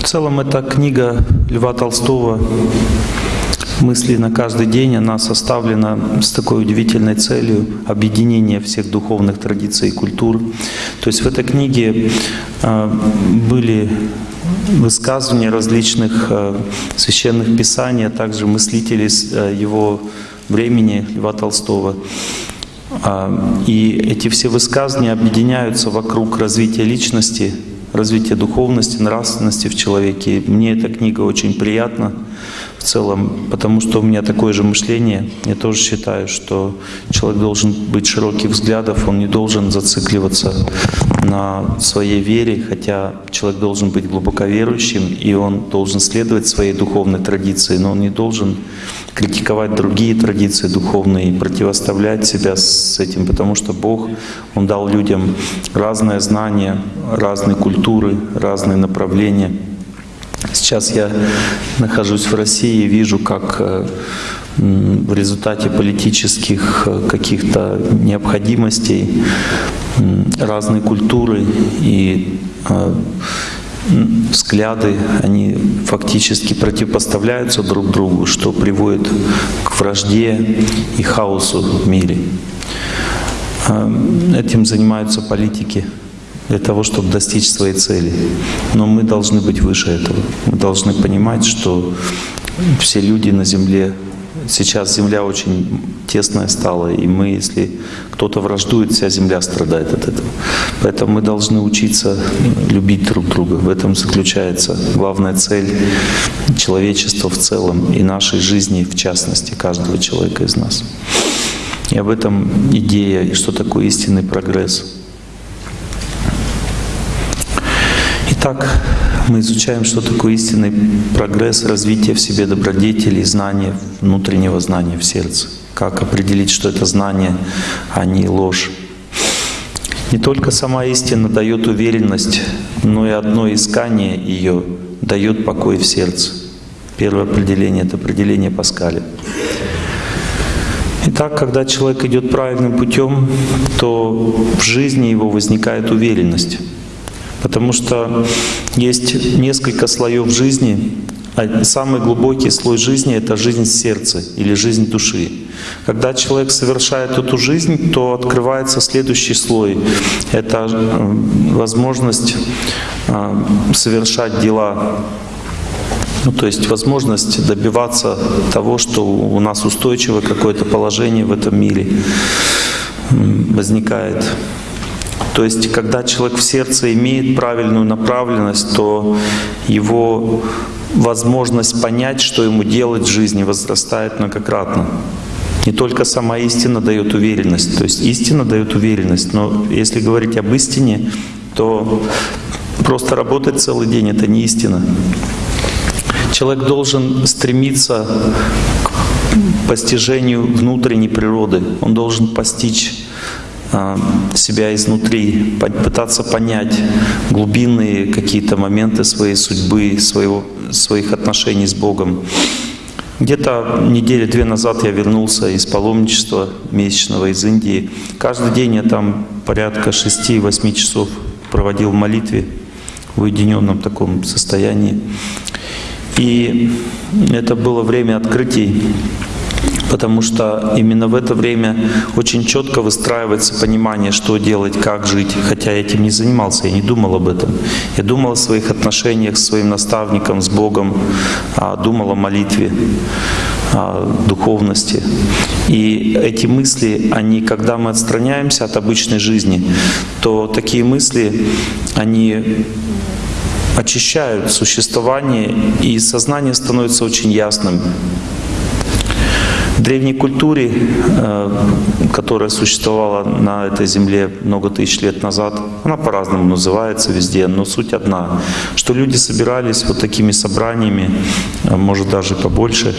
В целом эта книга Льва Толстого «Мысли на каждый день», она составлена с такой удивительной целью объединения всех духовных традиций и культур. То есть в этой книге э, были высказывания различных э, священных писаний, а также мыслителей э, его времени, Льва Толстого. А, и эти все высказывания объединяются вокруг развития личности, развития духовности, нравственности в человеке. Мне эта книга очень приятна в целом, потому что у меня такое же мышление. Я тоже считаю, что человек должен быть широких взглядов, он не должен зацикливаться на своей вере, хотя человек должен быть глубоко верующим, и он должен следовать своей духовной традиции, но он не должен критиковать другие традиции духовные противоставлять себя с этим, потому что Бог, Он дал людям разные знания, разные культуры, разные направления. Сейчас я нахожусь в России и вижу, как э, в результате политических э, каких-то необходимостей разные культуры и э, взгляды, они фактически противопоставляются друг другу, что приводит к вражде и хаосу в мире. Этим занимаются политики для того, чтобы достичь своей цели. Но мы должны быть выше этого. Мы должны понимать, что все люди на Земле Сейчас земля очень тесная стала, и мы, если кто-то враждует, вся земля страдает от этого. Поэтому мы должны учиться любить друг друга. В этом заключается главная цель человечества в целом и нашей жизни в частности, каждого человека из нас. И об этом идея, и что такое истинный прогресс. Итак, мы изучаем, что такое истинный прогресс, развитие в себе добродетелей, знания, внутреннего знания в сердце. Как определить, что это знание, а не ложь. Не только сама истина дает уверенность, но и одно искание ее дает покой в сердце. Первое определение — это определение Паскаля. Итак, когда человек идет правильным путем, то в жизни его возникает уверенность. Потому что есть несколько слоев жизни. А самый глубокий слой жизни — это жизнь сердца или жизнь души. Когда человек совершает эту жизнь, то открывается следующий слой. Это э, возможность э, совершать дела ну, то есть возможность добиваться того, что у нас устойчивое какое-то положение в этом мире возникает. То есть, когда человек в сердце имеет правильную направленность, то его возможность понять, что ему делать в жизни, возрастает многократно. Не только сама истина дает уверенность, то есть истина дает уверенность, но если говорить об истине, то просто работать целый день — это не истина. Человек должен стремиться к постижению внутренней природы, он должен постичь себя изнутри, пытаться понять глубинные какие-то моменты своей судьбы, своего, своих отношений с Богом. Где-то недели две назад я вернулся из паломничества месячного из Индии. Каждый день я там порядка 6-8 часов проводил в молитве в уединенном таком состоянии. И это было время открытий потому что именно в это время очень четко выстраивается понимание, что делать, как жить. Хотя я этим не занимался, я не думал об этом. Я думал о своих отношениях с своим наставником, с Богом, а, думал о молитве, о духовности. И эти мысли, они, когда мы отстраняемся от обычной жизни, то такие мысли, они очищают существование, и сознание становится очень ясным. Древней культуре, э, которая существовала на этой земле много тысяч лет назад, она по-разному называется везде, но суть одна, что люди собирались вот такими собраниями, э, может даже побольше,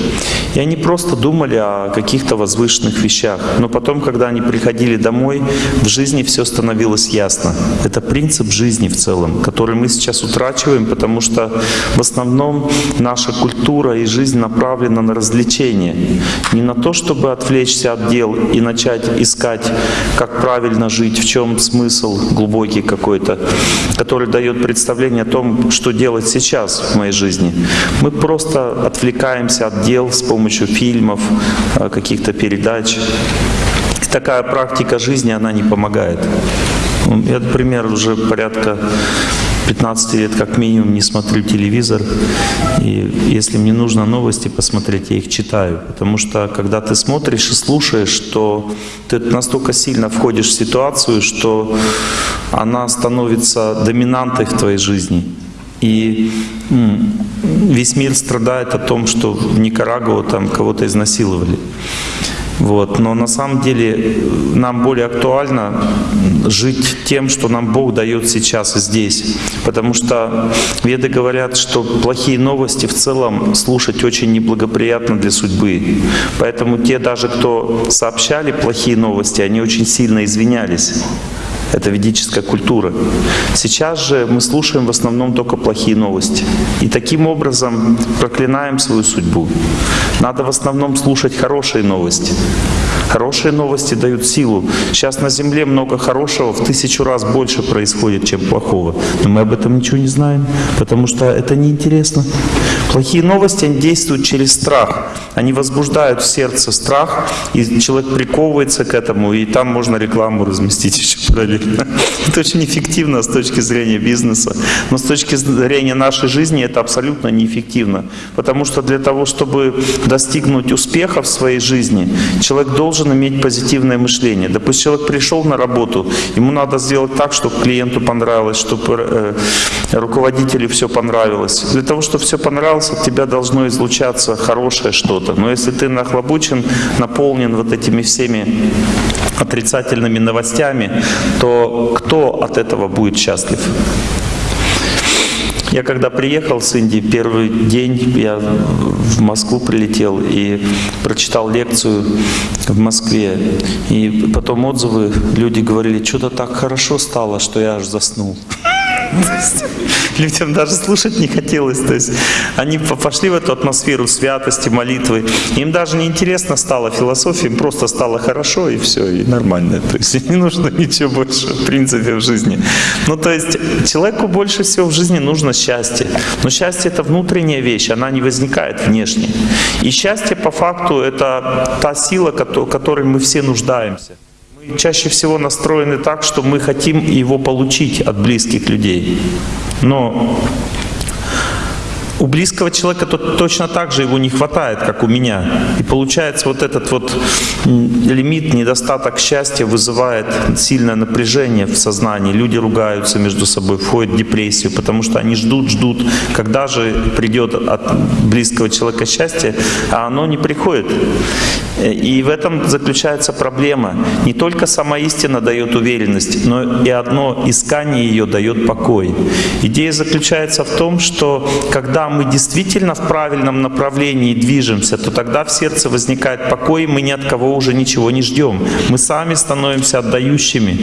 и они просто думали о каких-то возвышенных вещах. Но потом, когда они приходили домой, в жизни все становилось ясно. Это принцип жизни в целом, который мы сейчас утрачиваем, потому что в основном наша культура и жизнь направлена на развлечение, не на на то, чтобы отвлечься от дел и начать искать, как правильно жить, в чем смысл глубокий какой-то, который дает представление о том, что делать сейчас в моей жизни. Мы просто отвлекаемся от дел с помощью фильмов, э, каких-то передач. Такая практика жизни, она не помогает. Я, например, уже порядка 15 лет как минимум не смотрю телевизор. И если мне нужно новости посмотреть, я их читаю. Потому что когда ты смотришь и слушаешь, то ты настолько сильно входишь в ситуацию, что она становится доминантой в твоей жизни. И весь мир страдает о том, что в Никарагуа там кого-то изнасиловали. Вот. Но на самом деле нам более актуально жить тем, что нам Бог дает сейчас и здесь. Потому что веды говорят, что плохие новости в целом слушать очень неблагоприятно для судьбы. Поэтому те даже, кто сообщали плохие новости, они очень сильно извинялись. Это ведическая культура. Сейчас же мы слушаем в основном только плохие новости. И таким образом проклинаем свою судьбу. Надо в основном слушать хорошие новости. Хорошие новости дают силу. Сейчас на Земле много хорошего, в тысячу раз больше происходит, чем плохого. Но мы об этом ничего не знаем, потому что это неинтересно. Плохие новости, они действуют через страх. Они возбуждают в сердце страх, и человек приковывается к этому, и там можно рекламу разместить еще параллельно. Это очень эффективно с точки зрения бизнеса. Но с точки зрения нашей жизни это абсолютно неэффективно. Потому что для того, чтобы достигнуть успеха в своей жизни, человек должен иметь позитивное мышление. Допустим, человек пришел на работу, ему надо сделать так, чтобы клиенту понравилось, чтобы э, руководителю все понравилось. Для того, чтобы все понравилось, от тебя должно излучаться хорошее что-то. Но если ты нахлобучен, наполнен вот этими всеми отрицательными новостями, то кто от этого будет счастлив? Я когда приехал с Индии, первый день я в Москву прилетел и прочитал лекцию в Москве. И потом отзывы, люди говорили, что-то так хорошо стало, что я аж заснул. людям даже слушать не хотелось. То есть они пошли в эту атмосферу святости, молитвы. Им даже не интересно стало философия, им просто стало хорошо и все, и нормально. То есть не нужно ничего больше, в принципе, в жизни. Ну, то есть человеку больше всего в жизни нужно счастье. Но счастье — это внутренняя вещь, она не возникает внешне. И счастье, по факту, это та сила, которой мы все нуждаемся. Чаще всего настроены так, что мы хотим его получить от близких людей. Но у близкого человека то точно так же его не хватает, как у меня. И получается вот этот вот лимит, недостаток счастья вызывает сильное напряжение в сознании. Люди ругаются между собой, входят в депрессию, потому что они ждут, ждут, когда же придет от близкого человека счастье, а оно не приходит. И в этом заключается проблема. Не только сама истина дает уверенность, но и одно искание ее дает покой. Идея заключается в том, что когда мы действительно в правильном направлении движемся, то тогда в сердце возникает покой, и мы ни от кого уже ничего не ждем. Мы сами становимся отдающими.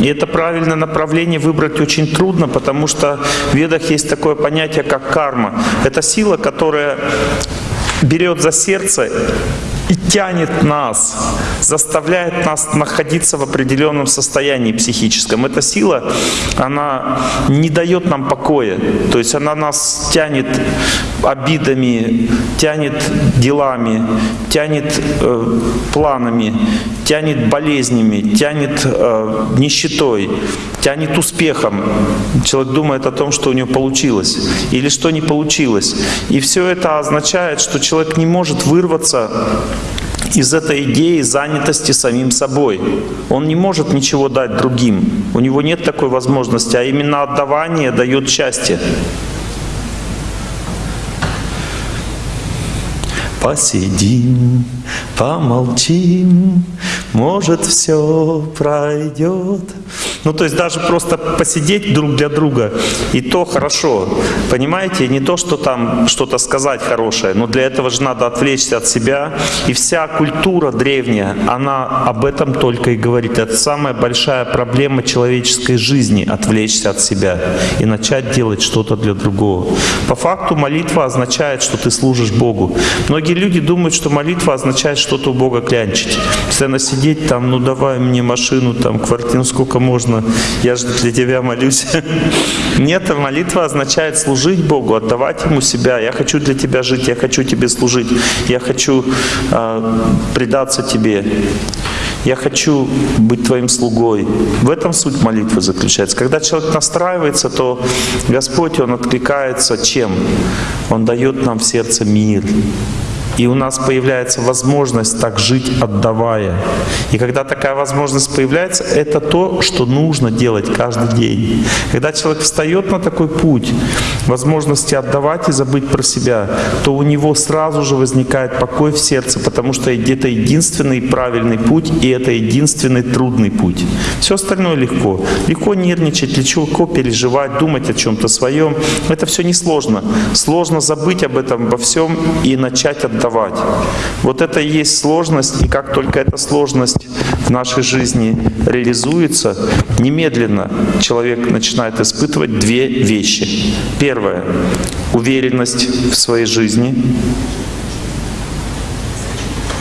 И это правильное направление выбрать очень трудно, потому что в ведах есть такое понятие, как карма. Это сила, которая берет за сердце и тянет нас, заставляет нас находиться в определенном состоянии психическом. Эта сила, она не дает нам покоя, то есть она нас тянет обидами, тянет делами, тянет э, планами, тянет болезнями, тянет э, нищетой, тянет успехом. Человек думает о том, что у него получилось или что не получилось. И все это означает, что человек не может вырваться из этой идеи занятости самим собой. Он не может ничего дать другим. У него нет такой возможности, а именно отдавание дает счастье. Посидим, помолчим, может все пройдет. Ну то есть даже просто посидеть друг для друга, и то хорошо. Понимаете, не то, что там что-то сказать хорошее, но для этого же надо отвлечься от себя. И вся культура древняя, она об этом только и говорит. Это самая большая проблема человеческой жизни — отвлечься от себя и начать делать что-то для другого. По факту молитва означает, что ты служишь Богу. Многие люди думают, что молитва означает что-то у Бога клянчить. Постоянно сидеть там, ну давай мне машину, там, квартиру, сколько можно, я же для тебя молюсь. Нет, молитва означает служить Богу, отдавать Ему себя. Я хочу для тебя жить, я хочу тебе служить, я хочу э, предаться тебе. Я хочу быть твоим слугой. В этом суть молитвы заключается. Когда человек настраивается, то Господь, Он откликается чем? Он дает нам в сердце мир. И у нас появляется возможность так жить, отдавая. И когда такая возможность появляется, это то, что нужно делать каждый день. Когда человек встает на такой путь, возможности отдавать и забыть про себя, то у него сразу же возникает покой в сердце, потому что это единственный правильный путь, и это единственный трудный путь. Все остальное легко. Легко нервничать, легко переживать, думать о чем-то своем. Это все несложно. Сложно забыть об этом во всем и начать отдавать давать. Вот это и есть сложность, и как только эта сложность в нашей жизни реализуется, немедленно человек начинает испытывать две вещи. Первое — уверенность в своей жизни.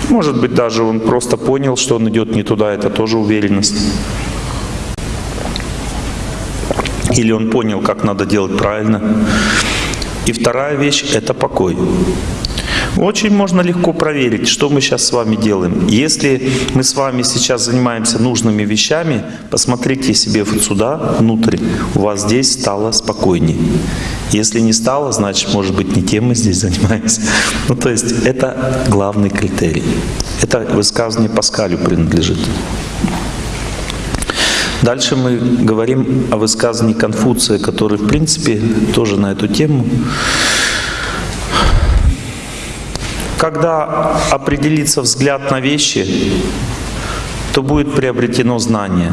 Может быть, даже он просто понял, что он идет не туда, это тоже уверенность. Или он понял, как надо делать правильно. И вторая вещь — это покой. Очень можно легко проверить, что мы сейчас с вами делаем. Если мы с вами сейчас занимаемся нужными вещами, посмотрите себе вот сюда, внутрь, у вас здесь стало спокойнее. Если не стало, значит, может быть, не тем мы здесь занимаемся. Ну, то есть это главный критерий. Это высказывание Паскалю принадлежит. Дальше мы говорим о высказывании Конфуция, который, в принципе, тоже на эту тему когда определится взгляд на вещи, то будет приобретено знание.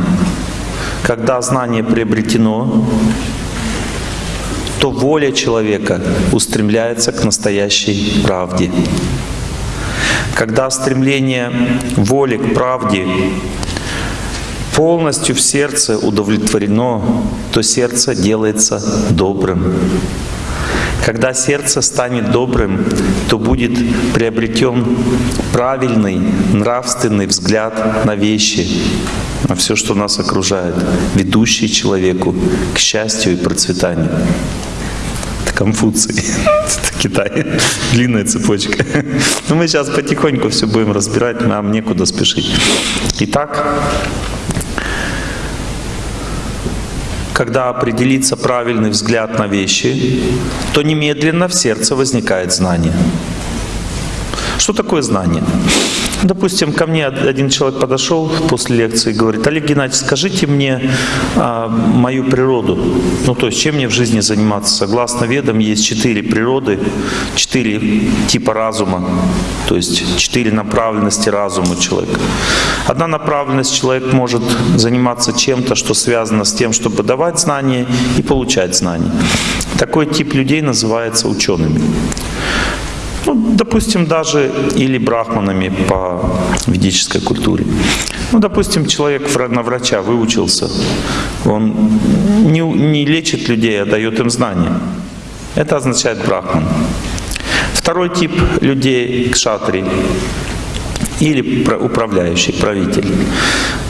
Когда знание приобретено, то воля человека устремляется к настоящей правде. Когда стремление воли к правде полностью в сердце удовлетворено, то сердце делается добрым. Когда сердце станет добрым, то будет приобретен правильный, нравственный взгляд на вещи, на все, что нас окружает, ведущий человеку к счастью и процветанию. Это Конфуций. Это Китай. Длинная цепочка. Но мы сейчас потихоньку все будем разбирать, нам некуда спешить. Итак, когда определится правильный взгляд на вещи, то немедленно в сердце возникает знание. Что такое знание? Допустим, ко мне один человек подошел после лекции и говорит, Олег Геннадьевич, скажите мне а, мою природу. Ну, то есть, чем мне в жизни заниматься? Согласно ведам, есть четыре природы, четыре типа разума, то есть четыре направленности разума человека. Одна направленность человек может заниматься чем-то, что связано с тем, чтобы давать знания и получать знания. Такой тип людей называется учеными. Допустим, даже или брахманами по ведической культуре. Ну, допустим, человек на врача выучился, он не, не лечит людей, а дает им знания. Это означает брахман. Второй тип людей — кшатри или управляющий, правитель.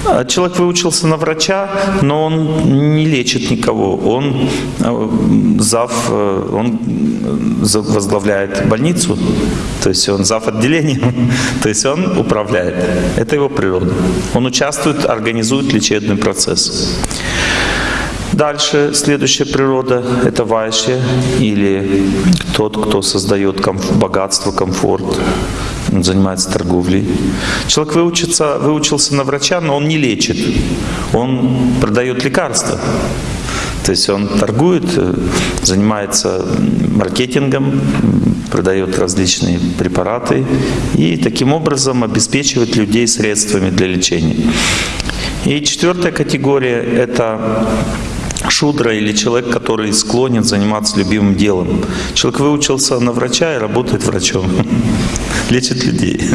А человек выучился на врача, но он не лечит никого. Он э, зав, э, он возглавляет больницу, то есть он зав отделением, то есть он управляет. Это его природа. Он участвует, организует лечебный процесс. Дальше следующая природа — это вайши, или тот, кто создает комф богатство, комфорт, он занимается торговлей. Человек выучится, выучился на врача, но он не лечит, он продает лекарства. То есть он торгует, э, занимается маркетингом, продает различные препараты и таким образом обеспечивает людей средствами для лечения. И четвертая категория — это шудра или человек, который склонен заниматься любимым делом. Человек выучился на врача и работает врачом, лечит людей.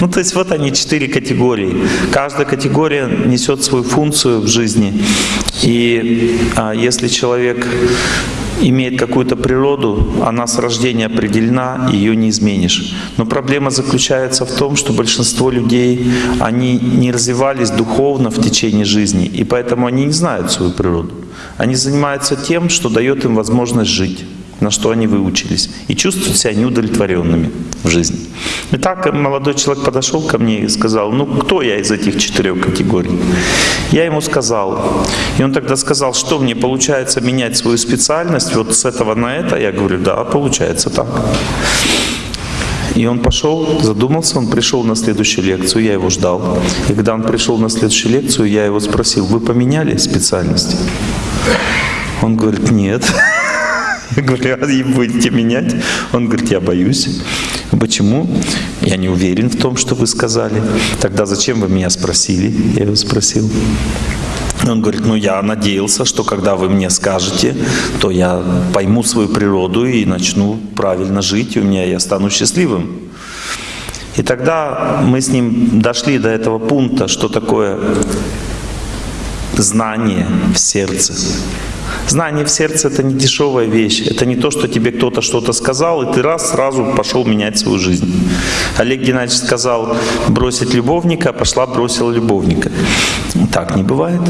Ну, то есть вот они, четыре категории. Каждая категория несет свою функцию в жизни. И а, если человек имеет какую-то природу, она с рождения определена, ее не изменишь. Но проблема заключается в том, что большинство людей, они не развивались духовно в течение жизни, и поэтому они не знают свою природу. Они занимаются тем, что дает им возможность жить на что они выучились, и чувствуют себя неудовлетворенными в жизни. И так молодой человек подошел ко мне и сказал, ну кто я из этих четырех категорий? Я ему сказал, и он тогда сказал, что мне получается менять свою специальность вот с этого на это? Я говорю, да, получается так. И он пошел, задумался, он пришел на следующую лекцию, я его ждал. И когда он пришел на следующую лекцию, я его спросил, вы поменяли специальность? Он говорит, нет. Говорю, а будете менять? Он говорит, я боюсь. Почему? Я не уверен в том, что вы сказали. Тогда зачем вы меня спросили? Я его спросил. Он говорит, ну я надеялся, что когда вы мне скажете, то я пойму свою природу и начну правильно жить, и у меня я стану счастливым. И тогда мы с ним дошли до этого пункта, что такое знание в сердце. Знание в сердце — это не дешевая вещь. Это не то, что тебе кто-то что-то сказал, и ты раз сразу пошел менять свою жизнь. Олег Геннадьевич сказал бросить любовника, а пошла бросила любовника. Так не бывает.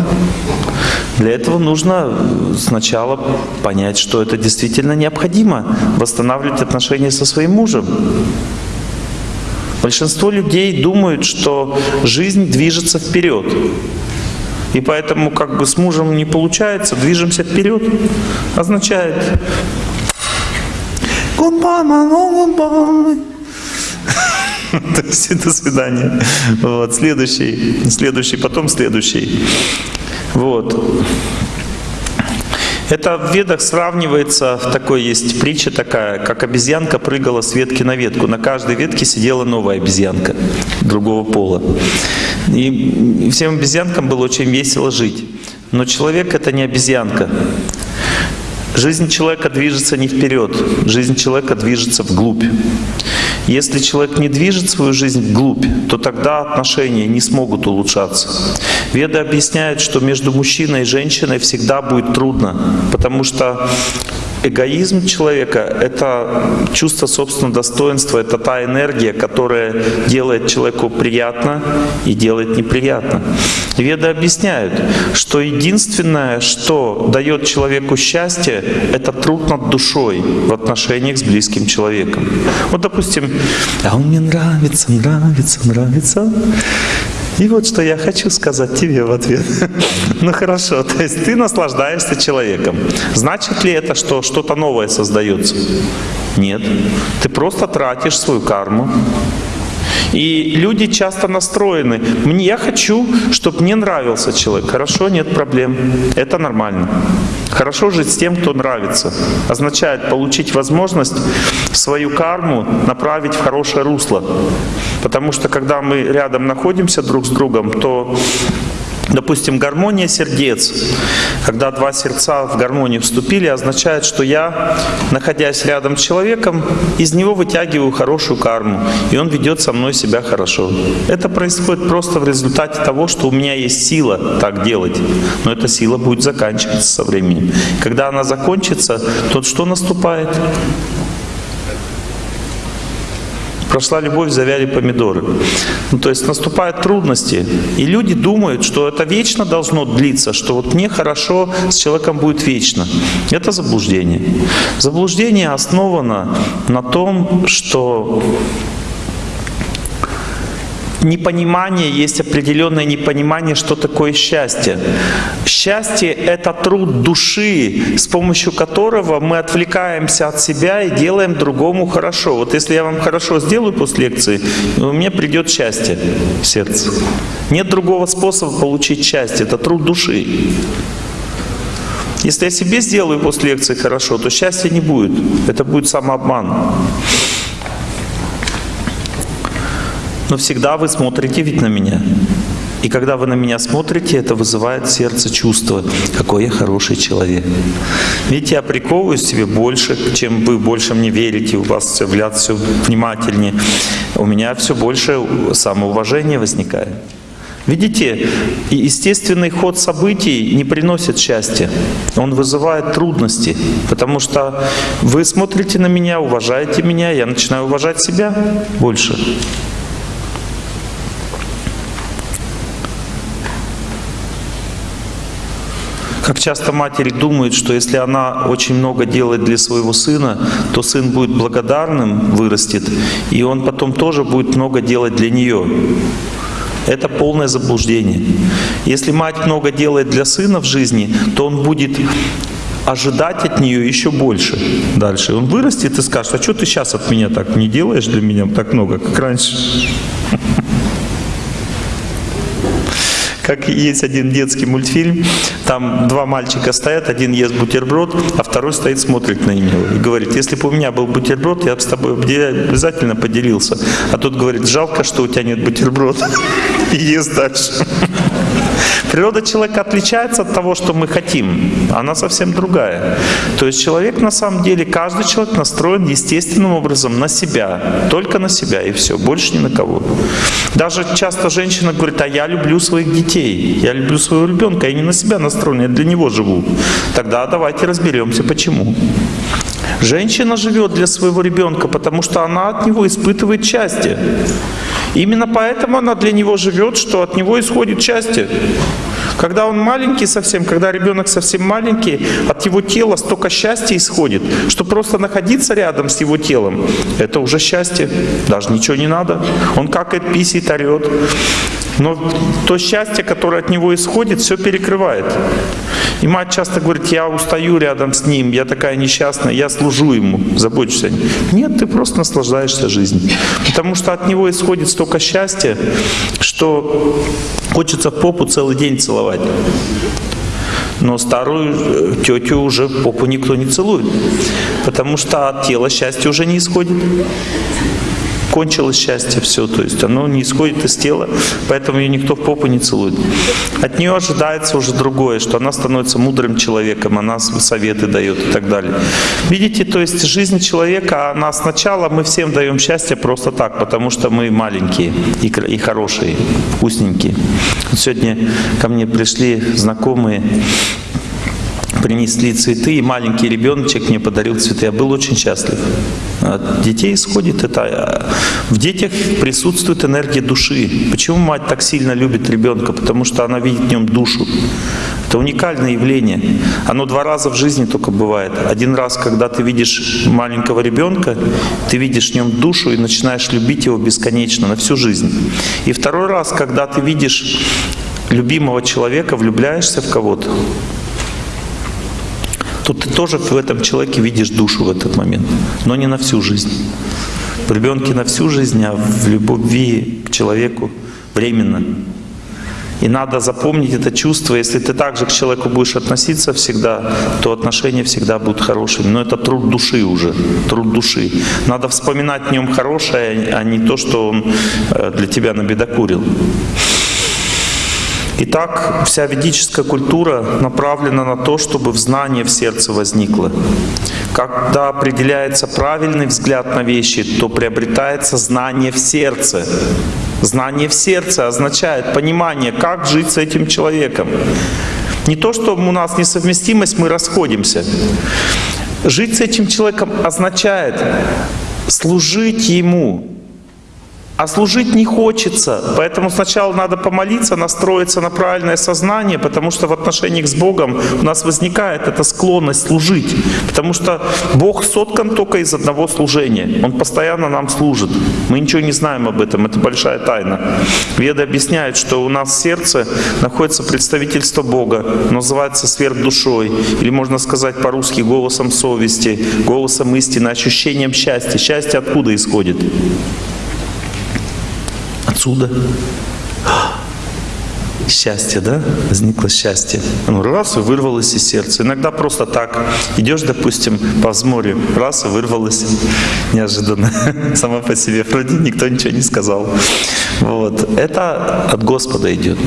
Для этого нужно сначала понять, что это действительно необходимо, восстанавливать отношения со своим мужем. Большинство людей думают, что жизнь движется вперед. И поэтому как бы с мужем не получается, движемся вперед. Означает goodbye. То есть до свидания. Вот, следующий, следующий, потом следующий. Вот. Это в ведах сравнивается, такой есть притча такая, как обезьянка прыгала с ветки на ветку. На каждой ветке сидела новая обезьянка другого пола. И всем обезьянкам было очень весело жить. Но человек — это не обезьянка. Жизнь человека движется не вперед, жизнь человека движется вглубь. Если человек не движет свою жизнь вглубь, то тогда отношения не смогут улучшаться. Веды объясняют, что между мужчиной и женщиной всегда будет трудно, потому что эгоизм человека — это чувство собственного достоинства, это та энергия, которая делает человеку приятно и делает неприятно. Веды объясняют, что единственное, что дает человеку счастье, это труд над душой в отношениях с близким человеком. Вот, допустим, «А он мне нравится, нравится, нравится», и вот что я хочу сказать тебе в ответ. ну хорошо, то есть ты наслаждаешься человеком. Значит ли это, что что-то новое создается? Нет. Ты просто тратишь свою карму. И люди часто настроены. Мне, я хочу, чтобы мне нравился человек. Хорошо, нет проблем. Это нормально. Хорошо жить с тем, кто нравится. Означает получить возможность свою карму направить в хорошее русло. Потому что когда мы рядом находимся друг с другом, то Допустим, гармония сердец, когда два сердца в гармонию вступили, означает, что я, находясь рядом с человеком, из него вытягиваю хорошую карму, и он ведет со мной себя хорошо. Это происходит просто в результате того, что у меня есть сила так делать, но эта сила будет заканчиваться со временем. Когда она закончится, то что наступает? Прошла любовь, завяли помидоры. Ну, то есть наступают трудности. И люди думают, что это вечно должно длиться, что вот мне хорошо с человеком будет вечно. Это заблуждение. Заблуждение основано на том, что непонимание, есть определенное непонимание, что такое счастье. Счастье — это труд души, с помощью которого мы отвлекаемся от себя и делаем другому хорошо. Вот если я вам хорошо сделаю после лекции, у меня придет счастье в сердце. Нет другого способа получить счастье, это труд души. Если я себе сделаю после лекции хорошо, то счастья не будет. Это будет самообман. Но всегда вы смотрите ведь на меня. И когда вы на меня смотрите, это вызывает в сердце чувство, какой я хороший человек. Видите, я приковываю себе больше, чем вы больше мне верите, у вас все взгляд все внимательнее. У меня все больше самоуважения возникает. Видите, естественный ход событий не приносит счастья. Он вызывает трудности, потому что вы смотрите на меня, уважаете меня, я начинаю уважать себя больше. Как часто матери думают, что если она очень много делает для своего сына, то сын будет благодарным, вырастет, и он потом тоже будет много делать для нее. Это полное заблуждение. Если мать много делает для сына в жизни, то он будет ожидать от нее еще больше дальше. Он вырастет и скажет, а что ты сейчас от меня так не делаешь для меня так много, как раньше? Как есть один детский мультфильм, там два мальчика стоят, один ест бутерброд, а второй стоит, смотрит на него и говорит, если бы у меня был бутерброд, я бы с тобой обязательно поделился. А тот говорит, жалко, что у тебя нет бутерброда. И ест дальше. Природа человека отличается от того, что мы хотим. Она совсем другая. То есть человек на самом деле, каждый человек настроен естественным образом на себя. Только на себя и все. Больше ни на кого. Даже часто женщина говорит, а я люблю своих детей. Я люблю своего ребенка. Я не на себя настроен, я для него живу. Тогда давайте разберемся, почему. Женщина живет для своего ребенка, потому что она от него испытывает счастье. Именно поэтому она для него живет, что от него исходит счастье. Когда он маленький совсем, когда ребенок совсем маленький, от его тела столько счастья исходит, что просто находиться рядом с его телом, это уже счастье. Даже ничего не надо. Он какает, писит, орет. Но то счастье, которое от него исходит, все перекрывает. И мать часто говорит, я устаю рядом с ним, я такая несчастная, я служу ему, забочусь о нем. Нет, ты просто наслаждаешься жизнью. Потому что от него исходит столько счастья, что хочется попу целый день целовать. Но старую э, тетю уже попу никто не целует, потому что от тела счастья уже не исходит кончилось счастье, все, то есть оно не исходит из тела, поэтому ее никто в попу не целует. От нее ожидается уже другое, что она становится мудрым человеком, она советы дает и так далее. Видите, то есть жизнь человека, она сначала, мы всем даем счастье просто так, потому что мы маленькие и, и хорошие, вкусненькие. Вот сегодня ко мне пришли знакомые, принесли цветы, и маленький ребеночек мне подарил цветы. Я был очень счастлив. От детей исходит это. А, в детях присутствует энергия души. Почему мать так сильно любит ребенка? Потому что она видит в нем душу. Это уникальное явление. Оно два раза в жизни только бывает. Один раз, когда ты видишь маленького ребенка, ты видишь в нем душу и начинаешь любить его бесконечно, на всю жизнь. И второй раз, когда ты видишь любимого человека, влюбляешься в кого-то, то ты тоже в этом человеке видишь душу в этот момент, но не на всю жизнь. В ребенке на всю жизнь, а в любви к человеку временно. И надо запомнить это чувство. Если ты так же к человеку будешь относиться всегда, то отношения всегда будут хорошими. Но это труд души уже, труд души. Надо вспоминать в нем хорошее, а не то, что он э, для тебя набедокурил. Итак, вся ведическая культура направлена на то, чтобы в знание в сердце возникло. Когда определяется правильный взгляд на вещи, то приобретается знание в сердце. Знание в сердце означает понимание, как жить с этим человеком. Не то, что у нас несовместимость, мы расходимся. Жить с этим человеком означает служить ему, а служить не хочется, поэтому сначала надо помолиться, настроиться на правильное сознание, потому что в отношениях с Богом у нас возникает эта склонность служить. Потому что Бог соткан только из одного служения. Он постоянно нам служит. Мы ничего не знаем об этом, это большая тайна. Веды объясняют, что у нас в сердце находится представительство Бога, называется сверхдушой, или можно сказать по-русски голосом совести, голосом истины, ощущением счастья. Счастье откуда исходит? Отсюда. Счастье, да? Возникло счастье. Ну, раз и вырвалось из сердца. Иногда просто так. Идешь, допустим, по взморью, раз и вырвалось неожиданно. Сама по себе. Вроде никто ничего не сказал. Вот. Это от Господа идет.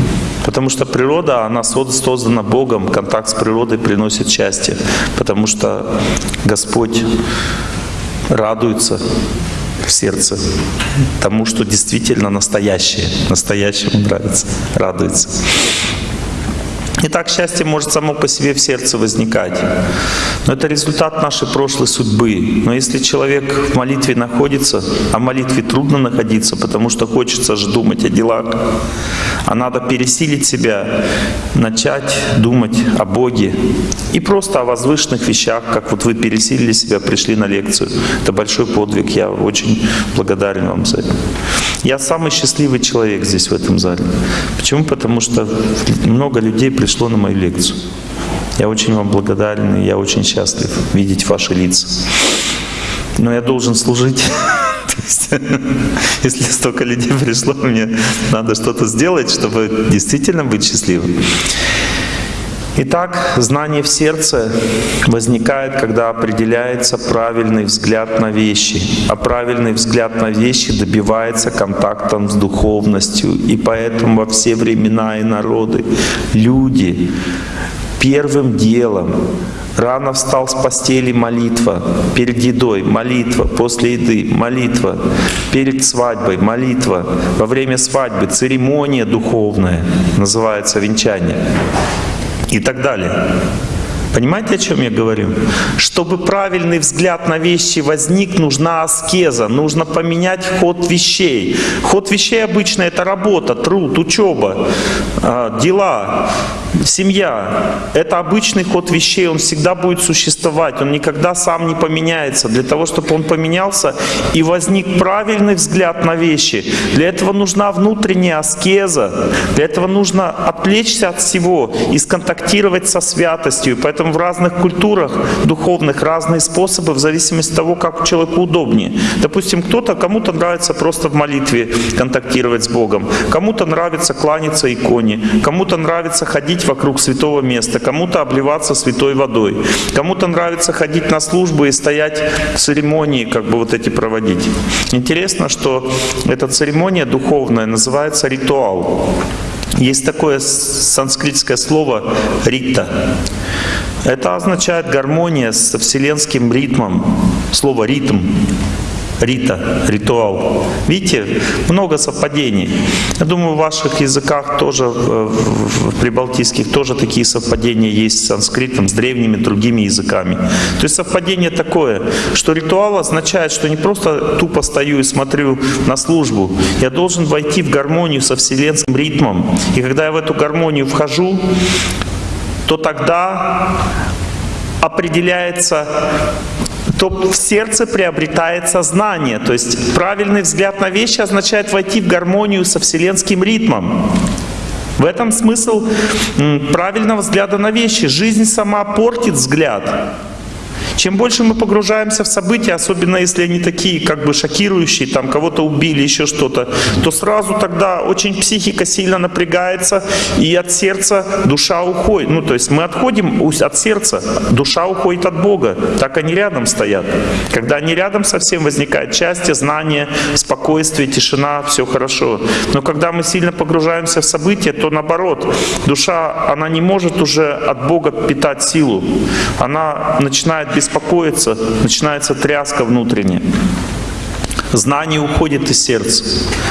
Потому что природа, она создана Богом. Контакт с природой приносит счастье. Потому что Господь радуется в сердце тому, что действительно настоящее, настоящему нравится, радуется. Итак, счастье может само по себе в сердце возникать. Но это результат нашей прошлой судьбы. Но если человек в молитве находится, а в молитве трудно находиться, потому что хочется же думать о делах, а надо пересилить себя, начать думать о Боге и просто о возвышенных вещах, как вот вы пересилили себя, пришли на лекцию. Это большой подвиг, я очень благодарен вам за это. Я самый счастливый человек здесь, в этом зале. Почему? Потому что много людей пришло на мою лекцию. Я очень вам благодарен, и я очень счастлив видеть ваши лица. Но я должен служить. Если столько людей пришло, мне надо что-то сделать, чтобы действительно быть счастливым. Итак, знание в сердце возникает, когда определяется правильный взгляд на вещи. А правильный взгляд на вещи добивается контактом с духовностью. И поэтому во все времена и народы люди первым делом Рано встал с постели молитва, перед едой молитва, после еды молитва, перед свадьбой молитва, во время свадьбы церемония духовная, называется венчание и так далее. Понимаете, о чем я говорю? Чтобы правильный взгляд на вещи возник, нужна аскеза, нужно поменять ход вещей. Ход вещей обычно это работа, труд, учеба, а, дела, семья. Это обычный ход вещей, он всегда будет существовать, он никогда сам не поменяется. Для того, чтобы он поменялся и возник правильный взгляд на вещи, для этого нужна внутренняя аскеза, для этого нужно отвлечься от всего и сконтактировать со святостью. Поэтому Поэтому в разных культурах духовных разные способы в зависимости от того, как человеку удобнее. Допустим, кто-то, кому-то нравится просто в молитве контактировать с Богом, кому-то нравится кланяться иконе, кому-то нравится ходить вокруг святого места, кому-то обливаться святой водой, кому-то нравится ходить на службу и стоять в церемонии, как бы вот эти проводить. Интересно, что эта церемония духовная называется ритуал. Есть такое санскритское слово «рита». Это означает гармония со вселенским ритмом. Слово «ритм» рита, ритуал. Видите, много совпадений. Я думаю, в ваших языках тоже, в прибалтийских, тоже такие совпадения есть с санскритом, с древними другими языками. То есть совпадение такое, что ритуал означает, что не просто тупо стою и смотрю на службу, я должен войти в гармонию со вселенским ритмом. И когда я в эту гармонию вхожу, то тогда определяется то в сердце приобретает сознание. То есть правильный взгляд на вещи означает войти в гармонию со вселенским ритмом. В этом смысл правильного взгляда на вещи. Жизнь сама портит взгляд. Чем больше мы погружаемся в события, особенно если они такие как бы шокирующие, там кого-то убили, еще что-то, то сразу тогда очень психика сильно напрягается, и от сердца душа уходит. Ну, то есть мы отходим от сердца, душа уходит от Бога. Так они рядом стоят. Когда они рядом совсем возникает счастье, знание, спокойствие, тишина, все хорошо. Но когда мы сильно погружаемся в события, то наоборот, душа, она не может уже от Бога питать силу. Она начинает без беспокоится, начинается тряска внутренняя. Знание уходит из сердца.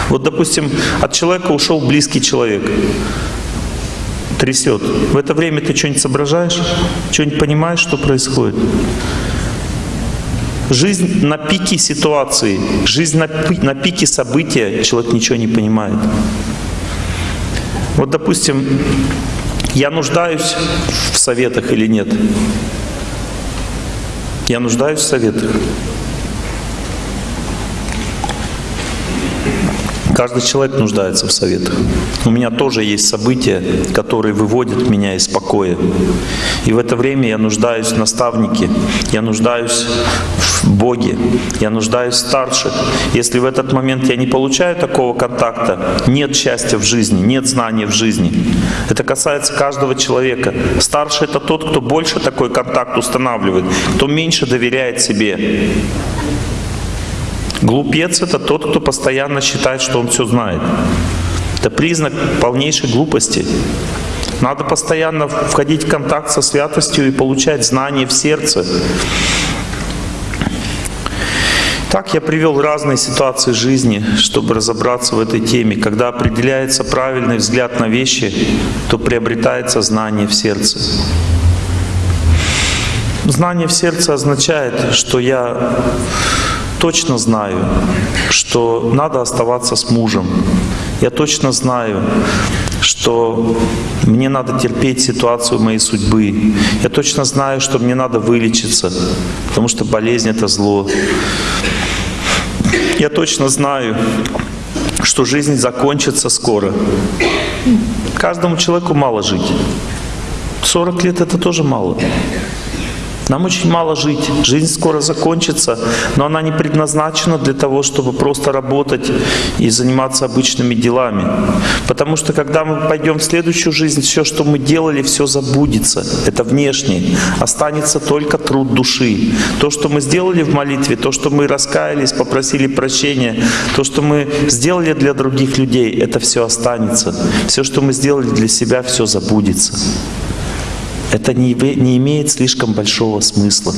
Вот, допустим, от человека ушел близкий человек. Трясет. В это время ты что-нибудь соображаешь? Что-нибудь понимаешь, что происходит? Жизнь на пике ситуации, жизнь на, на пике события, человек ничего не понимает. Вот, допустим, я нуждаюсь в советах или нет? Я нуждаюсь в советах. Каждый человек нуждается в советах. У меня тоже есть события, которые выводят меня из покоя. И в это время я нуждаюсь в наставнике, я нуждаюсь в Боге, я нуждаюсь в старших. Если в этот момент я не получаю такого контакта, нет счастья в жизни, нет знания в жизни. Это касается каждого человека. Старший — это тот, кто больше такой контакт устанавливает, кто меньше доверяет себе. Глупец — это тот, кто постоянно считает, что он все знает. Это признак полнейшей глупости. Надо постоянно входить в контакт со святостью и получать знания в сердце. Так я привел разные ситуации жизни, чтобы разобраться в этой теме. Когда определяется правильный взгляд на вещи, то приобретается знание в сердце. Знание в сердце означает, что я точно знаю, что надо оставаться с мужем. Я точно знаю, что мне надо терпеть ситуацию моей судьбы. Я точно знаю, что мне надо вылечиться, потому что болезнь — это зло. Я точно знаю, что жизнь закончится скоро. Каждому человеку мало жить. 40 лет — это тоже мало. Нам очень мало жить. Жизнь скоро закончится, но она не предназначена для того, чтобы просто работать и заниматься обычными делами. Потому что когда мы пойдем в следующую жизнь, все, что мы делали, все забудется. Это внешне. Останется только труд души. То, что мы сделали в молитве, то, что мы раскаялись, попросили прощения, то, что мы сделали для других людей, это все останется. Все, что мы сделали для себя, все забудется это не, не имеет слишком большого смысла.